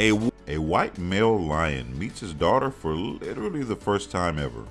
A, a white male lion meets his daughter for literally the first time ever.